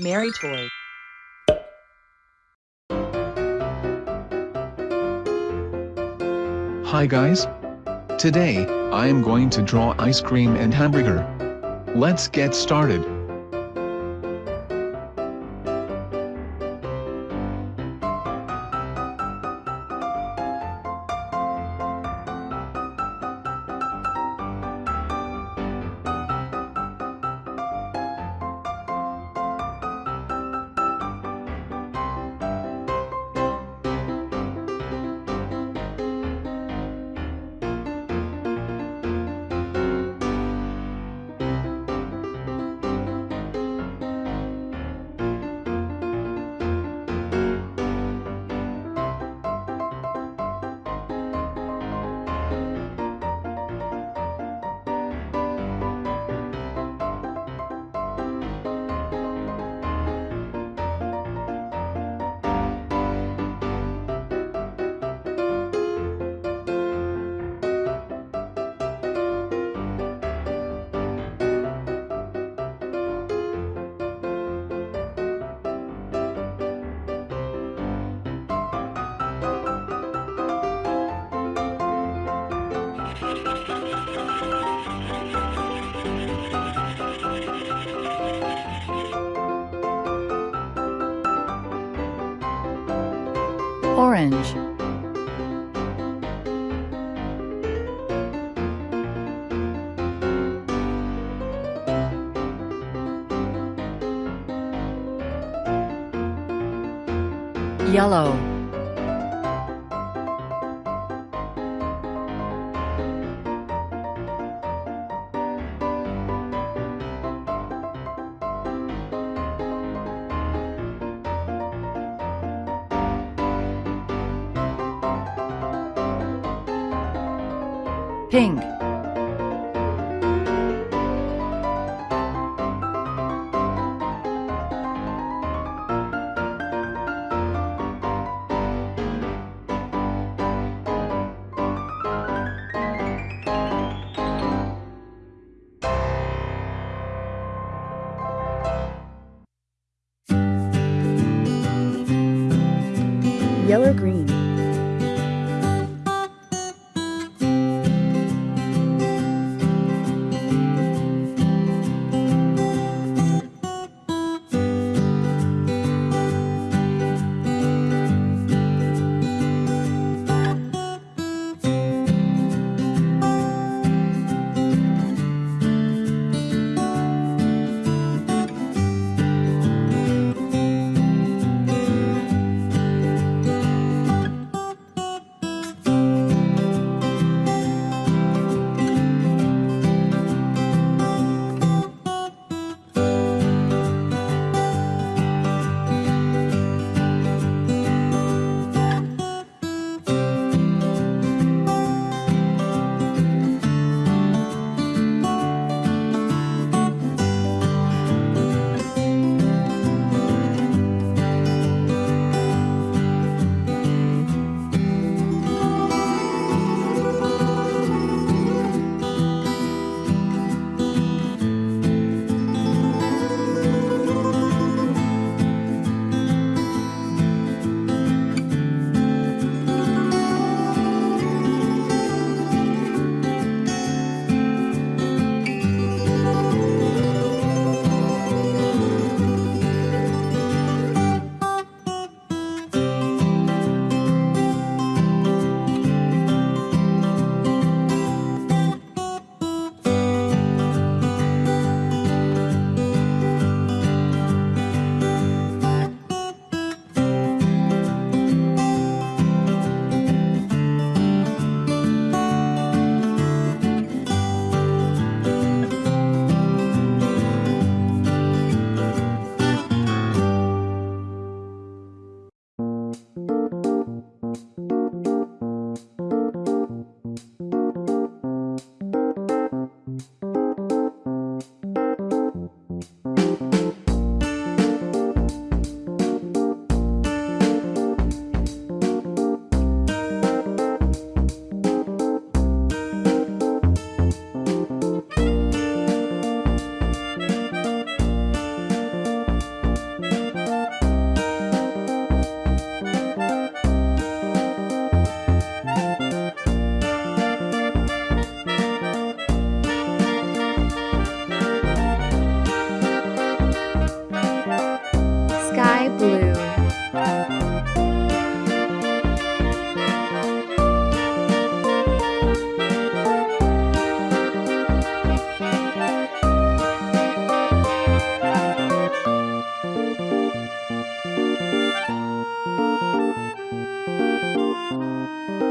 Mary Toy. Hi guys. Today, I am going to draw ice cream and hamburger. Let's get started. Orange. Yellow. Pink. Yellow green. you